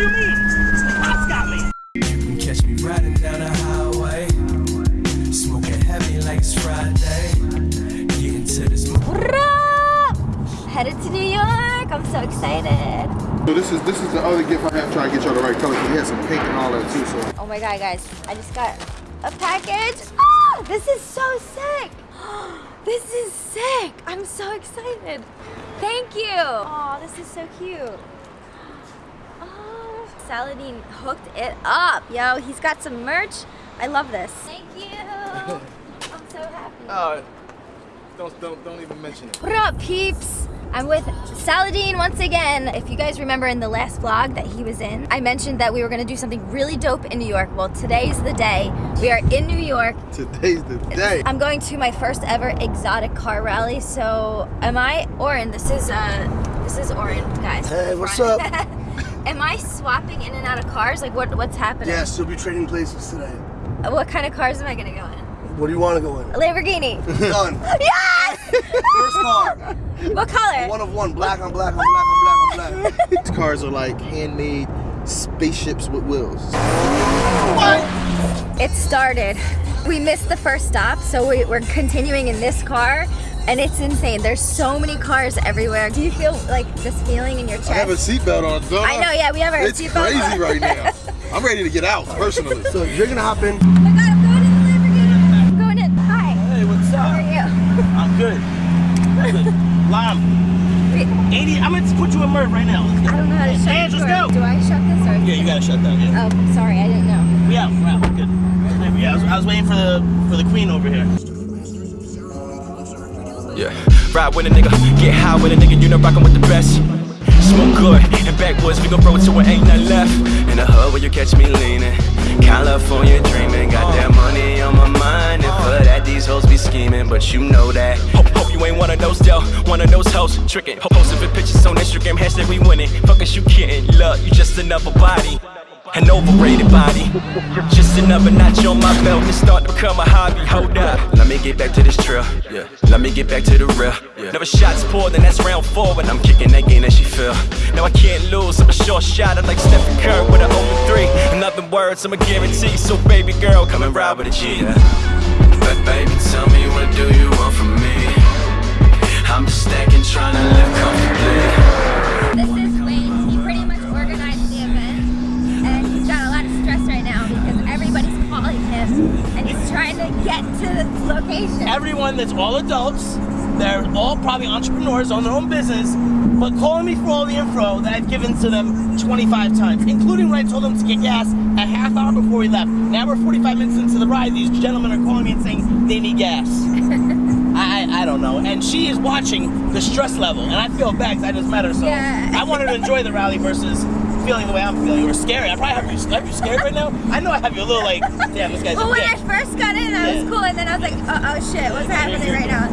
do you mean? The cops got me. You can catch me riding down the highway, smoking heavy like it's Friday. Getting to this. Headed to New York. I'm so excited. So this is this is the other gift I have trying to get y'all the right color because he has some pink and all that too. So Oh my god, guys. I just got a package. Ah, this is so sick. This is sick. I'm so excited. Thank you. Oh, this is so cute. Oh, Saladin hooked it up. Yo, he's got some merch. I love this. Thank you. I'm so happy. uh, don't don't don't even mention it. What up, peeps? I'm with Saladin once again. If you guys remember in the last vlog that he was in, I mentioned that we were gonna do something really dope in New York. Well, today's the day. We are in New York. Today's the day. I'm going to my first ever exotic car rally. So, am I Oren? This is uh, this is Oren, guys. Hey, what's up? am I swapping in and out of cars? Like, what what's happening? Yes, you'll be trading places today. Uh, what kind of cars am I gonna go in? What do you want to go in? A Lamborghini. Done. yes! First car. what color? One of one. Black on black on black on black on black. These cars are like handmade spaceships with wheels. What? It started. We missed the first stop, so we, we're continuing in this car, and it's insane. There's so many cars everywhere. Do you feel like this feeling in your chest? I have a seatbelt on. Don't I know, yeah, we have our It's seatbelt crazy on. right now. I'm ready to get out personally. So you're gonna hop in. Oh my god, I'm going in the Lamborghini. I'm going in. Hi. Hey, what's up? How are you? I'm good. good. Lime. 80, I'm gonna put you in Merv right now. Let's I don't know how to shut Hands, this let's door. go. Do I shut this or? Yeah, you gotta shut down. Yeah. Oh, sorry, I didn't know. We out. We're out. Good. Yeah, I was, I was waiting for the for the queen over here. Yeah. Ride with a nigga, get high with a nigga, you know rockin' with the best. Smoke good, in backwoods, we gon' roll till it ain't nothing left. In the hood where you catch me leaning. California dreaming, got that money on my mind. And for that, these hoes be scheming, but you know that. Hope, hope you ain't one of those, though. One of those hoes tricking. Posting for pictures on Instagram, hashtag we winning. Fuck is you kidding? Look, you just another body. An overrated body. Just another notch on my belt and start to become a hobby. Hold up. Let me get back to this trail. Yeah. Let me get back to the real. Yeah. Never shots poured, then that's round four when I'm kicking that game that she feel. Now I can't lose. I'm a short shot. I'm like Stephen Curry with an open three. In other words, I'm a guarantee. So baby girl, come and ride with a G. Yeah. But baby, tell me what do you want from me? I'm just stacking, trying to live comfortably. Get to the location. Everyone that's all adults, they're all probably entrepreneurs, own their own business, but calling me for all the info that I've given to them 25 times, including when I told them to get gas a half hour before we left. Now we're 45 minutes into the ride. These gentlemen are calling me and saying they need gas. I, I don't know. And she is watching the stress level, and I feel bad 'cause I just met her. So Yeah. I want her to enjoy the rally versus feeling the way I'm feeling. Or scary. I probably have you, have you scared right now. I know I have you a little like, damn, this guy's Well, when dick. I first got in, I was cool, and then I was like, uh oh shit, what's happening right now?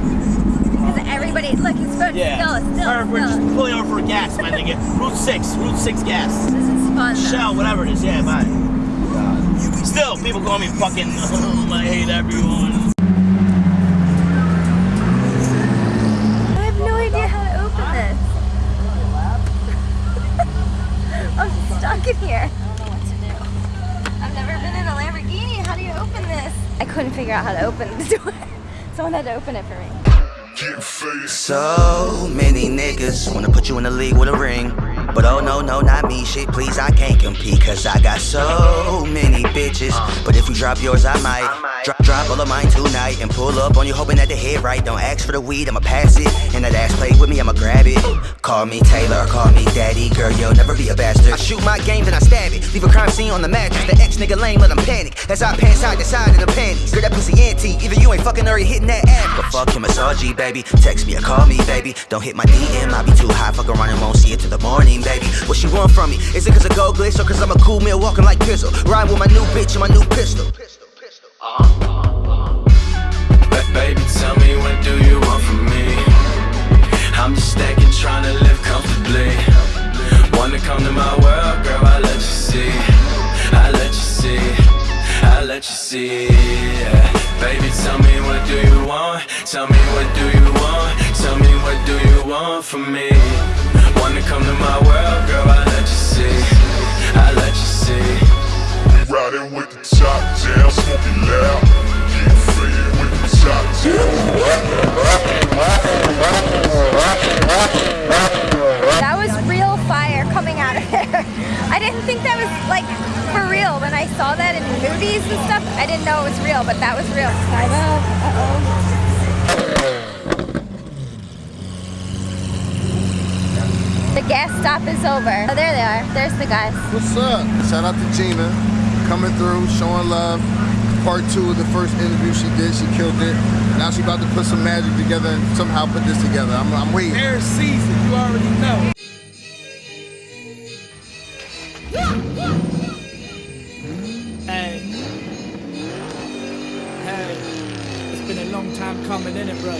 Because everybody, look, he's going Yeah. still, still, Or we're just pulling over for gas, my nigga. Route 6, Route 6 gas. This is fun. though. Shell, whatever it is, yeah, bye. Still, people call me fucking, I hate everyone. I have no idea how to open this. I'm stuck in here. I don't know what to do. I've never been in a Lamborghini. How do you open this? I couldn't figure out how to open the door. Someone had to open it for me. So many niggas wanna put you in the league with a ring. But oh no, no, not me, shit, please, I can't compete. Cause I got so many bitches. But if you drop yours, I might. Drop, drop all of mine tonight and pull up on you, hoping that the hit right. Don't ask for the weed, I'ma pass it. And that ass play with me, I'ma grab it. Call me Taylor, call me daddy, girl, you'll never be a bastard. I shoot my game, then I stab it. Leave a crime scene on the mattress. The ex nigga lame, let him panic. As I pan side to side in the panties. Girl, that pussy anti. Either you ain't fucking or you hitting that ass. But fuck him, it's RG, baby. Text me or call me, baby. Don't hit my DM, I be too high. Fuck around and won't see it till the morning, What want from me? Is it cause of gold glitz or cause I'm a cool meal walking like Pizzle? Ride with my new bitch and my new pistol. Ba- baby, tell me what do you want from me? I'm just stacking, trying to live comfortably. Wanna come to my world, girl? I let you see. I let you see. I let you see. yeah. Baby, tell me what do you want? Tell me what do you want? Tell me what do you want from me? Wanna come to my world, girl? I let you see. I let you see. Riding with the top down, smoking loud. Getting faded with the top That was real fire coming out of there. I didn't think that was like for real. When I saw that in movies and stuff, I didn't know it was real, but that was real. Skype. Uh-oh. The gas stop is over. Oh, there they are. There's the guys. What's up? Shout out to Gina coming through, showing love. Part two of the first interview she did, she killed it. Now she about to put some magic together and somehow put this together. I'm, I'm waiting. Air season, you already know. Hey. Hey. It's been a long time coming in it, bro.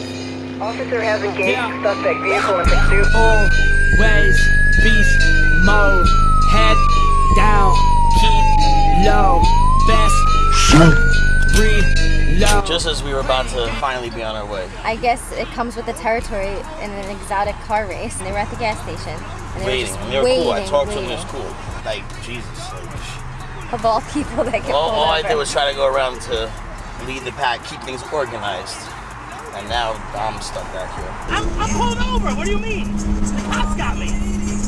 Officer has engaged Yeah. suspect vehicle in pursuit. Always beast mode. Head down. Keep low. Best. Reload. Just as we were about to finally be on our way. I guess it comes with the territory in an exotic car race. And they were at the gas station. And they were Waiting. just And they were waiting, cool. I talked to them, waiting. it was cool. Like, Jesus. Like, Of all people that get all, pulled all I did was try to go around to lead the pack, keep things organized. And now I'm stuck back here. I'm, I'm pulled over. What do you mean? The cops got me.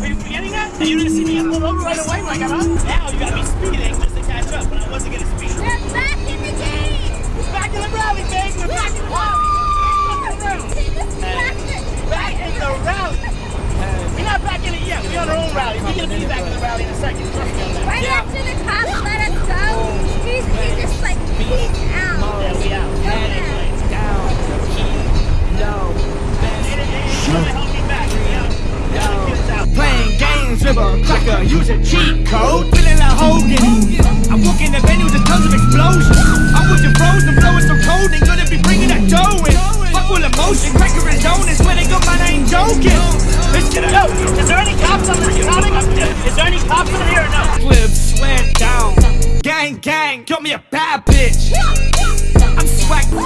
Are you forgetting that? And you didn't see me get pulled over right away when I got on? Now you got me speeding just to catch up, but I wasn't gonna speed. We're back in the game! We're back in the rally, baby. We're back in the rally. Back in the rally. We're not back in it yet. We're on our own rally. We're gonna be back in the rally Gang, gang, got me a bad bitch. I'm swag. We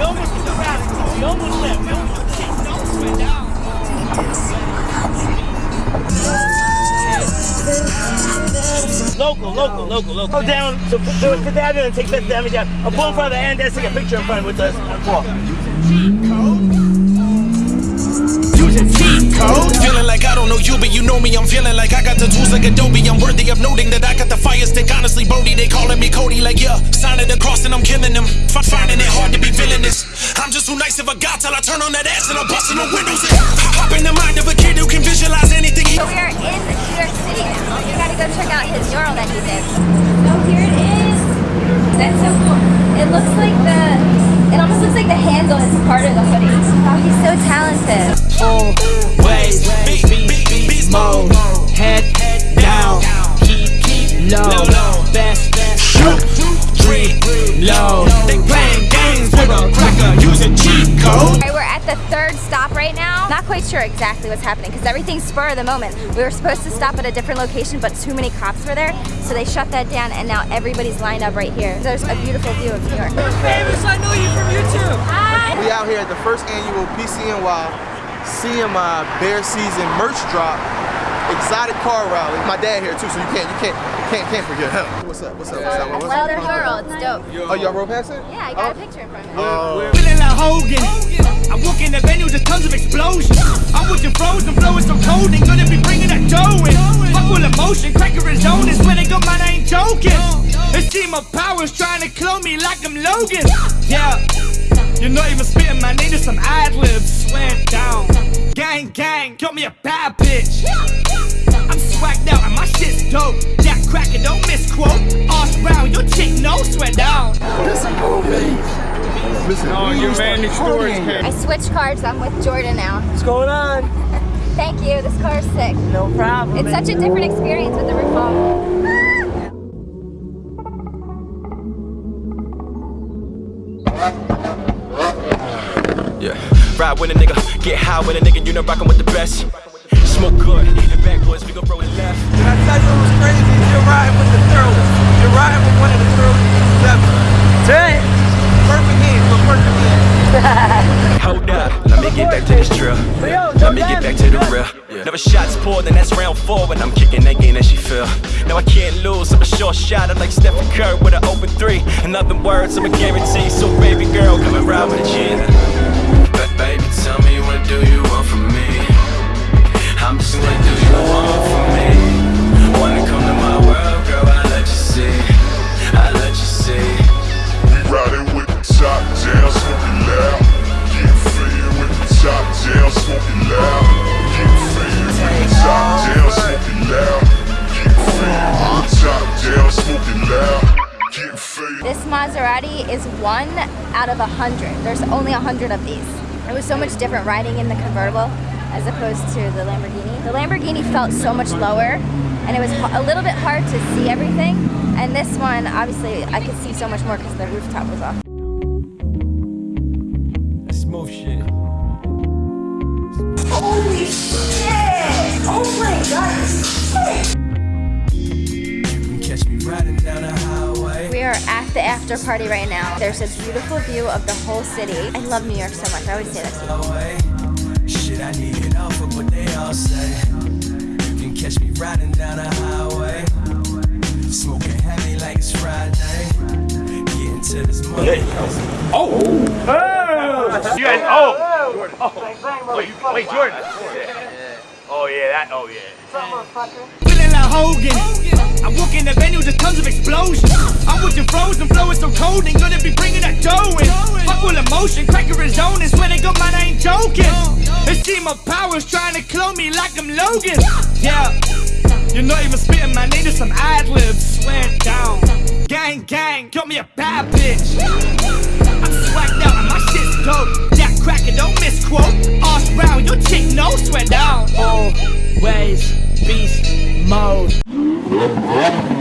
almost did the rally. We almost left. We almost left. Local, local, local, local. Go down to, to, to the avenue and take Fifth Avenue down. I'll pull in front of the and let's take a picture in front with us. Walk. Use a code. Feeling like I don't know you, but you know me. I'm feeling like I got the tools like Adobe. I'm worthy of noting that I got the fire stick. Honestly, Brody, they calling me Cody. Like, yeah, signing the cross and I'm killing them. F- finding it hard to be villainous. I'm just too nice of a guy till I turn on that ass and I'm busting the windows in. Hop in the mind of a kid who can visualize anything. He- So we are in New York City now. You gotta go check out his mural that he did. So here it is. That's so cool. It looks like the, it almost looks like the handle is part of the hoodie. Wow, he's so talented. Always beast, beast mode. Head sure exactly what's happening because everything's spur of the moment. We were supposed to stop at a different location, but too many cops were there, so they shut that down, and now everybody's lined up right here. There's a beautiful view of New York. Famous, I know you from YouTube. Hi. We out here at the first annual PCNY CMI Bear Season merch drop exotic car rally. My dad here too, so you can't you can't can't can't forget him. What's up? What's up? What's up? I What's love up? their mural. It's dope. Oh, y'all rode past it? Yeah, I got a picture in front of me. Oh. Feeling like Hogan. I walk in the venue, there's tons of explosions. I'm with the frozen, blowing so cold, ain't gonna be bringing that dough in. Fuck full of motion, cracker and zone is where they got mine, I ain't joking. This team of powers trying to clone me like I'm Logan. Yeah. You're not even spitting my name, just some ad libs. Swear down. Gang, gang, got me a bad bitch. I'm swagged out and my shit's dope. Jack Cracker, don't misquote. Ask round, your chick no sweat down. Listen, oh, your man I switched cars. I'm with Jordan now. What's going on? Thank you. This car is sick. No problem. It's such a different experience with the roof off. Yeah. Ride with a nigga, get high with a nigga, you know rockin' with the best. Smoke good, and backwoods, we gon' throw it left. Did I tell you it was crazy? Shot, I'm like Stephen Curry with an open three. In other words, I'm a guarantee. So Maserati is one out of a hundred. There's only a hundred of these. It was so much different riding in the convertible as opposed to the Lamborghini. The Lamborghini felt so much lower and it was a little bit hard to see everything. And this one, obviously, I could see so much more because the rooftop was off. At the after party right now. There's a beautiful view of the whole city. I love New York so much. I always say that to you. Shit, I need it all for what they all say. You can catch me riding down the highway. Smoking heavy like it's Friday. Getting to this money. Oh! Oh! You guys, oh! oh. Wait, wait, Jordan. Oh yeah, that, oh yeah. Feeling like Hogan. I walk in the venue, just tons of explosions. I'm with the frozen flow, it's so cold, ain't gonna be bringing that dough in. Fuck with full cracker is on, and swear to God, man, I ain't joking. This team of powers trying to clone me like I'm Logan. Yeah, you're not even spitting, my name just some ad libs. Swear down. Gang, gang, call me a bad bitch. I'm swagged out, and my shit's dope. Jack Cracker, don't misquote. Ask Brown, your chick, no sweat down. Always beast mode.